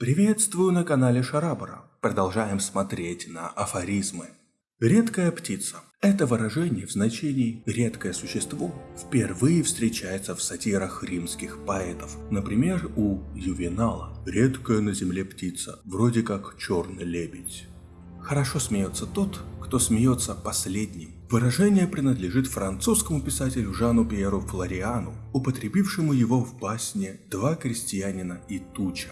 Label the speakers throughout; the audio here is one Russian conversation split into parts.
Speaker 1: Приветствую на канале Шарабара. Продолжаем смотреть на афоризмы. Редкая птица. Это выражение в значении «редкое существо» впервые встречается в сатирах римских поэтов. Например, у Ювенала «редкая на земле птица, вроде как черный лебедь». Хорошо смеется тот, кто смеется последним. Выражение принадлежит французскому писателю Жану Пьеру Флориану, употребившему его в басне «Два крестьянина и туча»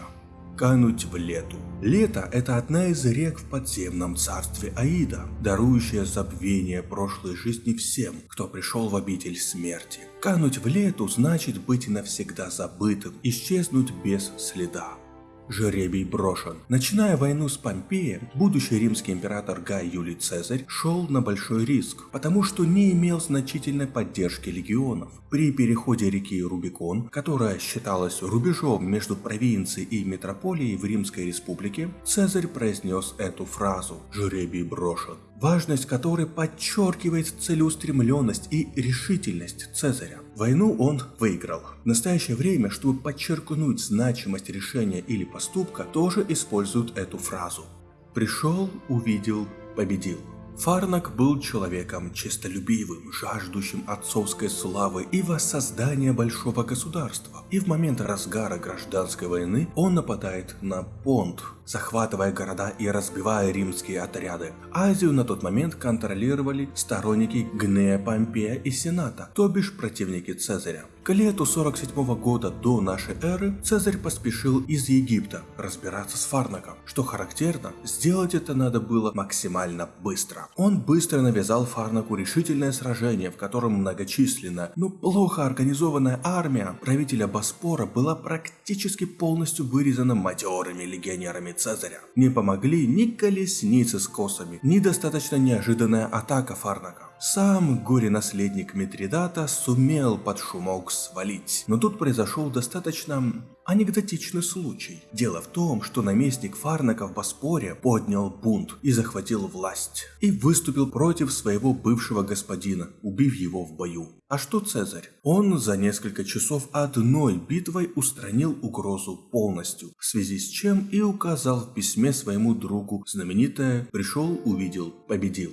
Speaker 1: кануть в лету. Лето – это одна из рек в подземном царстве Аида, дарующая забвение прошлой жизни всем, кто пришел в обитель смерти. Кануть в лету значит быть навсегда забытым, исчезнуть без следа. Жеребий брошен. Начиная войну с Помпеем, будущий римский император Гай Юлий Цезарь шел на большой риск, потому что не имел значительной поддержки легионов. При переходе реки Рубикон, которая считалась рубежом между провинцией и метрополией в Римской республике, Цезарь произнес эту фразу «Жеребий брошен» важность которой подчеркивает целеустремленность и решительность Цезаря. Войну он выиграл. В настоящее время, чтобы подчеркнуть значимость решения или поступка, тоже используют эту фразу. Пришел, увидел, победил. Фарнак был человеком честолюбивым, жаждущим отцовской славы и воссоздания большого государства. И в момент разгара гражданской войны он нападает на Понт, захватывая города и разбивая римские отряды. Азию на тот момент контролировали сторонники Гнея Помпея и Сената, то бишь противники Цезаря. К лету 47 года до нашей эры Цезарь поспешил из Египта разбираться с Фарнаком. Что характерно, сделать это надо было максимально быстро. Он быстро навязал Фарнаку решительное сражение, в котором многочисленная, но плохо организованная армия правителя Боспора была практически полностью вырезана матерыми легионерами Цезаря. Не помогли ни колесницы с косами, ни достаточно неожиданная атака Фарнака. Сам горе-наследник Митридата сумел под шумок свалить, но тут произошел достаточно анекдотичный случай. Дело в том, что наместник Фарнака в Боспоре поднял бунт и захватил власть, и выступил против своего бывшего господина, убив его в бою. А что Цезарь? Он за несколько часов одной битвой устранил угрозу полностью, в связи с чем и указал в письме своему другу знаменитое «пришел, увидел, победил».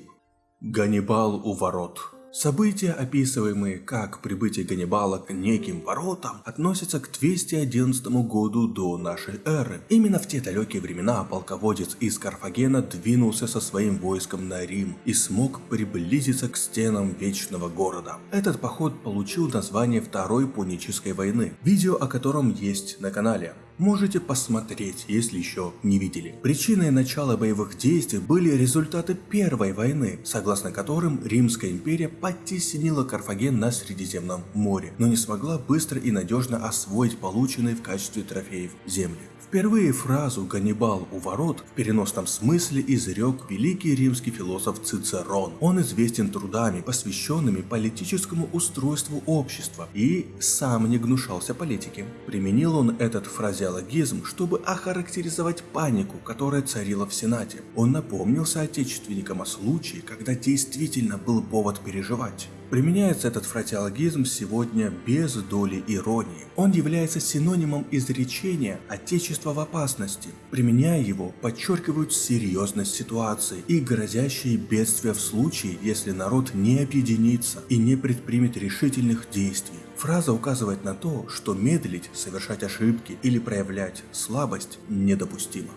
Speaker 1: Ганнибал у ворот. События, описываемые как прибытие Ганнибала к неким воротам, относятся к 211 году до нашей эры. Именно в те далекие времена полководец из Карфагена двинулся со своим войском на Рим и смог приблизиться к стенам Вечного Города. Этот поход получил название Второй Пунической войны, видео о котором есть на канале. Можете посмотреть, если еще не видели. Причиной начала боевых действий были результаты Первой войны, согласно которым Римская империя подтеснила Карфаген на Средиземном море, но не смогла быстро и надежно освоить полученные в качестве трофеев земли. Впервые фразу «Ганнибал у ворот» в переносном смысле изрек великий римский философ Цицерон. Он известен трудами, посвященными политическому устройству общества, и сам не гнушался политики. Применил он этот фразеологизм, чтобы охарактеризовать панику, которая царила в Сенате. Он напомнил соотечественникам о случае, когда действительно был повод переживать. Применяется этот фразеологизм сегодня без доли иронии. Он является синонимом изречения «отечество в опасности». Применяя его, подчеркивают серьезность ситуации и грозящие бедствия в случае, если народ не объединится и не предпримет решительных действий. Фраза указывает на то, что медлить, совершать ошибки или проявлять слабость недопустимо.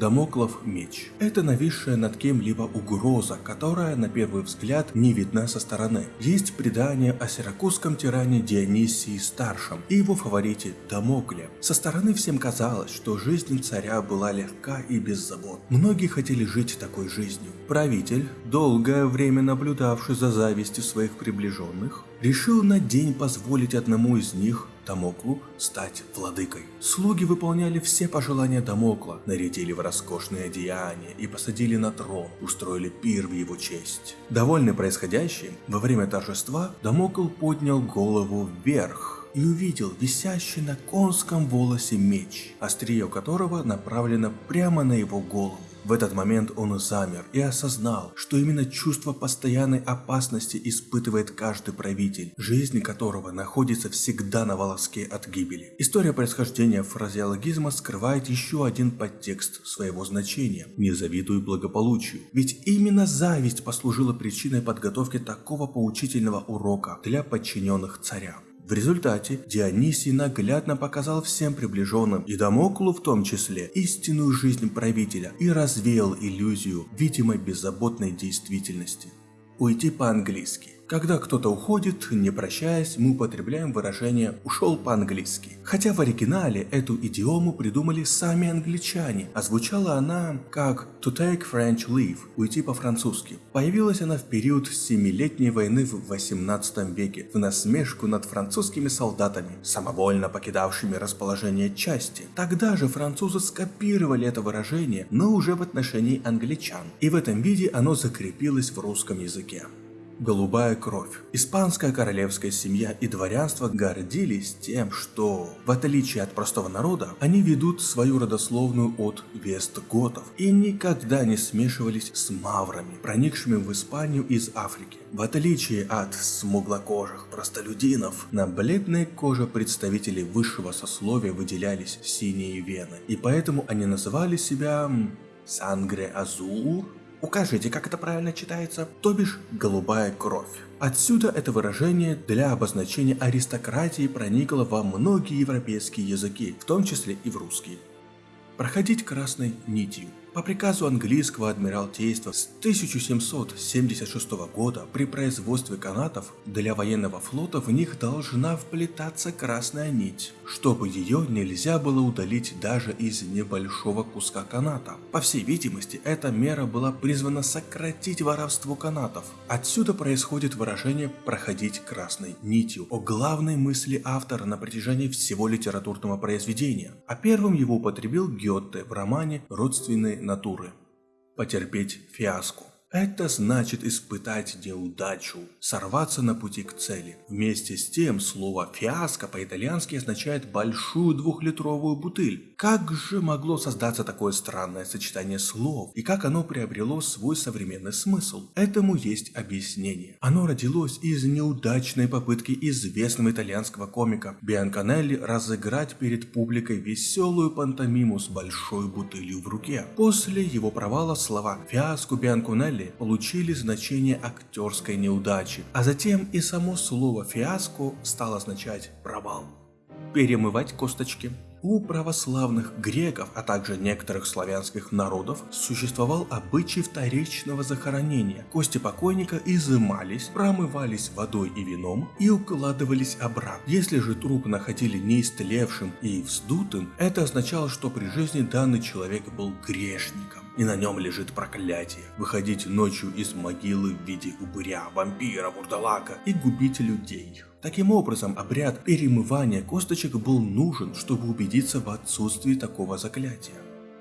Speaker 1: Дамоклов меч. Это нависшая над кем-либо угроза, которая на первый взгляд не видна со стороны. Есть предание о сиракузском тиране Дионисии Старшем и его фаворите Дамокле. Со стороны всем казалось, что жизнь царя была легка и беззабот. Многие хотели жить такой жизнью. Правитель, долгое время наблюдавший за завистью своих приближенных, решил на день позволить одному из них Дамоклу стать владыкой. Слуги выполняли все пожелания Дамокла, нарядили в роскошные одеяния и посадили на трон, устроили пир в его честь. Довольный происходящим, во время торжества Дамокл поднял голову вверх и увидел висящий на конском волосе меч, острие которого направлено прямо на его голову. В этот момент он замер и осознал, что именно чувство постоянной опасности испытывает каждый правитель, жизнь которого находится всегда на волоске от гибели. История происхождения фразеологизма скрывает еще один подтекст своего значения – не завидуй благополучию. Ведь именно зависть послужила причиной подготовки такого поучительного урока для подчиненных царя. В результате Дионисий наглядно показал всем приближенным, и Дамоклу в том числе, истинную жизнь правителя и развеял иллюзию видимой беззаботной действительности. Уйти по-английски. Когда кто-то уходит, не прощаясь, мы употребляем выражение «ушел по-английски». Хотя в оригинале эту идиому придумали сами англичане, а звучала она как «to take French leave» – «уйти по-французски». Появилась она в период Семилетней войны в 18 веке, в насмешку над французскими солдатами, самовольно покидавшими расположение части. Тогда же французы скопировали это выражение, но уже в отношении англичан, и в этом виде оно закрепилось в русском языке голубая кровь. Испанская королевская семья и дворянство гордились тем, что, в отличие от простого народа, они ведут свою родословную от вестготов и никогда не смешивались с маврами, проникшими в Испанию из Африки. В отличие от смуглокожих простолюдинов, на бледной коже представителей высшего сословия выделялись синие вены, и поэтому они называли себя Сангре Азур Укажите, как это правильно читается, то бишь голубая кровь. Отсюда это выражение для обозначения аристократии проникло во многие европейские языки, в том числе и в русский. Проходить красной нитью. По приказу английского адмиралтейства с 1776 года при производстве канатов для военного флота в них должна вплетаться красная нить, чтобы ее нельзя было удалить даже из небольшого куска каната. По всей видимости, эта мера была призвана сократить воровство канатов. Отсюда происходит выражение «проходить красной нитью» о главной мысли автора на протяжении всего литературного произведения, а первым его употребил Гетте в романе «Родственные натуры. Потерпеть фиаско. Это значит испытать неудачу, сорваться на пути к цели. Вместе с тем, слово «фиаско» по-итальянски означает большую двухлитровую бутыль. Как же могло создаться такое странное сочетание слов, и как оно приобрело свой современный смысл? Этому есть объяснение. Оно родилось из неудачной попытки известного итальянского комика Бианканелли разыграть перед публикой веселую пантомиму с большой бутылью в руке. После его провала слова «фиаско Бианканелли» деле получили значение актерской неудачи, а затем и само слово «фиаско» стало означать «провал». Перемывать косточки. У православных греков, а также некоторых славянских народов существовал обычай вторичного захоронения. Кости покойника изымались, промывались водой и вином и укладывались обратно. Если же труп находили неистлевшим и вздутым, это означало, что при жизни данный человек был грешником и на нем лежит проклятие. Выходить ночью из могилы в виде упыря, вампира, вурдалака и губить людей. Таким образом, обряд перемывания косточек был нужен, чтобы убедиться в отсутствии такого заклятия.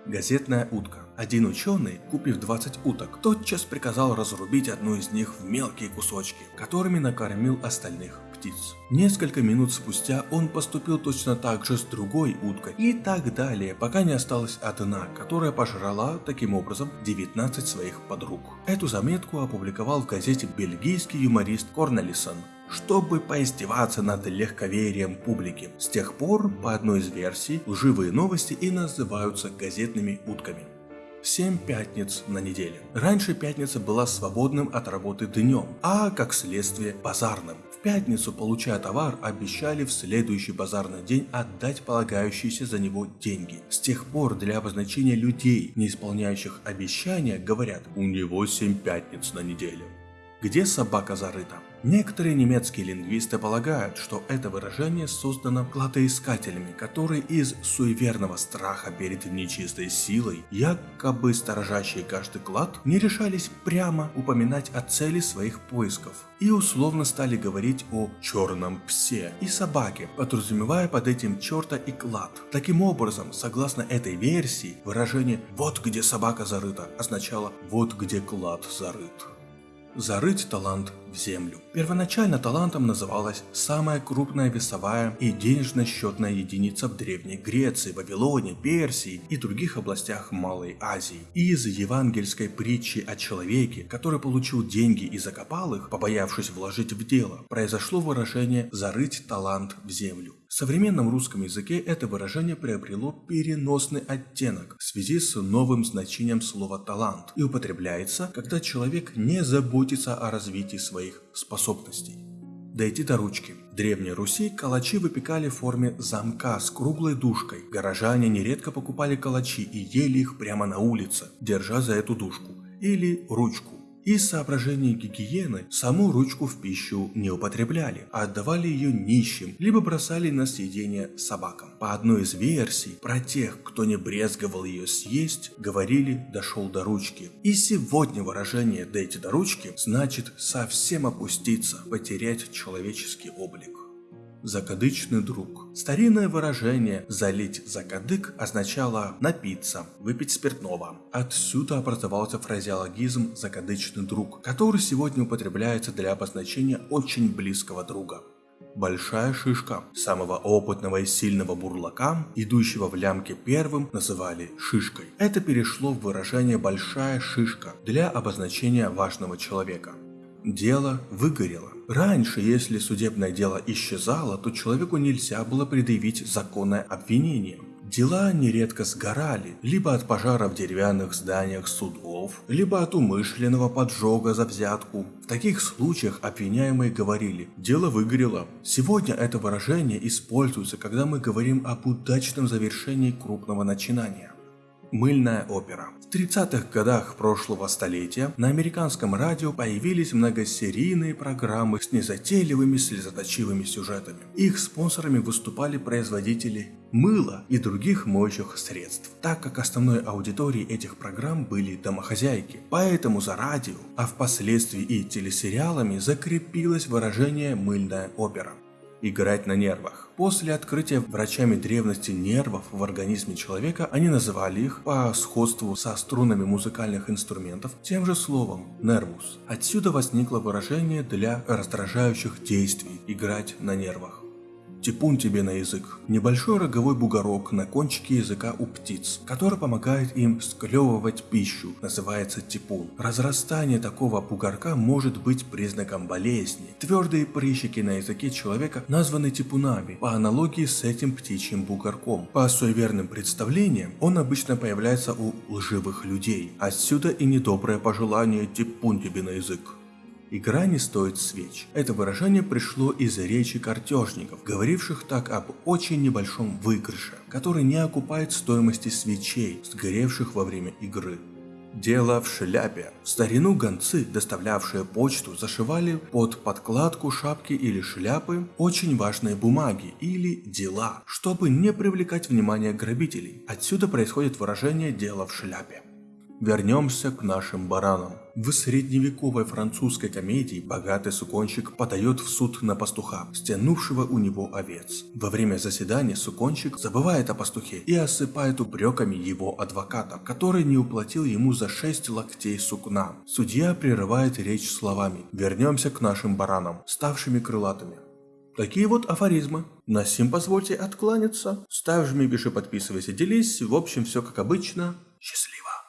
Speaker 1: Газетная утка. Один ученый, купив 20 уток, тотчас приказал разрубить одну из них в мелкие кусочки, которыми накормил остальных птиц. Несколько минут спустя он поступил точно так же с другой уткой и так далее, пока не осталась одна, которая пожрала таким образом 19 своих подруг. Эту заметку опубликовал в газете бельгийский юморист Корнелисон чтобы поиздеваться над легковерием публики. С тех пор, по одной из версий, лживые новости и называются газетными утками. 7 пятниц на неделе. Раньше пятница была свободным от работы днем, а как следствие базарным. В пятницу, получая товар, обещали в следующий базарный день отдать полагающиеся за него деньги. С тех пор для обозначения людей, не исполняющих обещания, говорят «у него 7 пятниц на неделе». Где собака зарыта? Некоторые немецкие лингвисты полагают, что это выражение создано кладоискателями, которые из суеверного страха перед нечистой силой, якобы сторожащие каждый клад, не решались прямо упоминать о цели своих поисков и условно стали говорить о черном псе и собаке, подразумевая под этим черта и клад. Таким образом, согласно этой версии, выражение «вот где собака зарыта» означало «вот где клад зарыт». Зарыть талант в землю. Первоначально талантом называлась самая крупная весовая и денежно-счетная единица в Древней Греции, Вавилоне, Персии и других областях Малой Азии. И из евангельской притчи о человеке, который получил деньги и закопал их, побоявшись вложить в дело, произошло выражение «зарыть талант в землю». В современном русском языке это выражение приобрело переносный оттенок в связи с новым значением слова «талант» и употребляется, когда человек не заботится о развитии своих способностей. Дойти до ручки. В Древней Руси калачи выпекали в форме замка с круглой дужкой. Горожане нередко покупали калачи и ели их прямо на улице, держа за эту дужку или ручку. Из соображений гигиены саму ручку в пищу не употребляли, а отдавали ее нищим, либо бросали на съедение собакам. По одной из версий, про тех, кто не брезговал ее съесть, говорили «дошел до ручки». И сегодня выражение «дойти до ручки» значит совсем опуститься, потерять человеческий облик. Закадычный друг. Старинное выражение «залить закадык» означало напиться, выпить спиртного. Отсюда образовался фразеологизм «закадычный друг», который сегодня употребляется для обозначения очень близкого друга. Большая шишка. Самого опытного и сильного бурлака, идущего в лямке первым, называли шишкой. Это перешло в выражение «большая шишка» для обозначения важного человека. Дело выгорело. Раньше, если судебное дело исчезало, то человеку нельзя было предъявить законное обвинение. Дела нередко сгорали, либо от пожара в деревянных зданиях судов, либо от умышленного поджога за взятку. В таких случаях обвиняемые говорили «дело выгорело». Сегодня это выражение используется, когда мы говорим об удачном завершении крупного начинания. Мыльная опера. В 30-х годах прошлого столетия на американском радио появились многосерийные программы с незатейливыми слезоточивыми сюжетами. Их спонсорами выступали производители мыла и других моющих средств, так как основной аудиторией этих программ были домохозяйки. Поэтому за радио, а впоследствии и телесериалами закрепилось выражение «мыльная опера» играть на нервах. После открытия врачами древности нервов в организме человека, они называли их по сходству со струнами музыкальных инструментов тем же словом «нервус». Отсюда возникло выражение для раздражающих действий – играть на нервах. Типун тебе на язык. Небольшой роговой бугорок на кончике языка у птиц, который помогает им склевывать пищу, называется типун. Разрастание такого бугорка может быть признаком болезни. Твердые прыщики на языке человека названы типунами, по аналогии с этим птичьим бугорком. По суеверным представлениям, он обычно появляется у лживых людей. Отсюда и недоброе пожелание типун тебе на язык. Игра не стоит свеч. Это выражение пришло из речи картежников, говоривших так об очень небольшом выигрыше, который не окупает стоимости свечей, сгоревших во время игры. Дело в шляпе. В старину гонцы, доставлявшие почту, зашивали под подкладку шапки или шляпы очень важные бумаги или дела, чтобы не привлекать внимание грабителей. Отсюда происходит выражение «дело в шляпе». Вернемся к нашим баранам. В средневековой французской комедии богатый суконщик подает в суд на пастуха, стянувшего у него овец. Во время заседания суконщик забывает о пастухе и осыпает упреками его адвоката, который не уплатил ему за 6 локтей сукна. Судья прерывает речь словами «Вернемся к нашим баранам, ставшими крылатыми». Такие вот афоризмы. На сим позвольте откланяться. Ставь, жми, пиши, подписывайся, делись. В общем, все как обычно. Счастливо.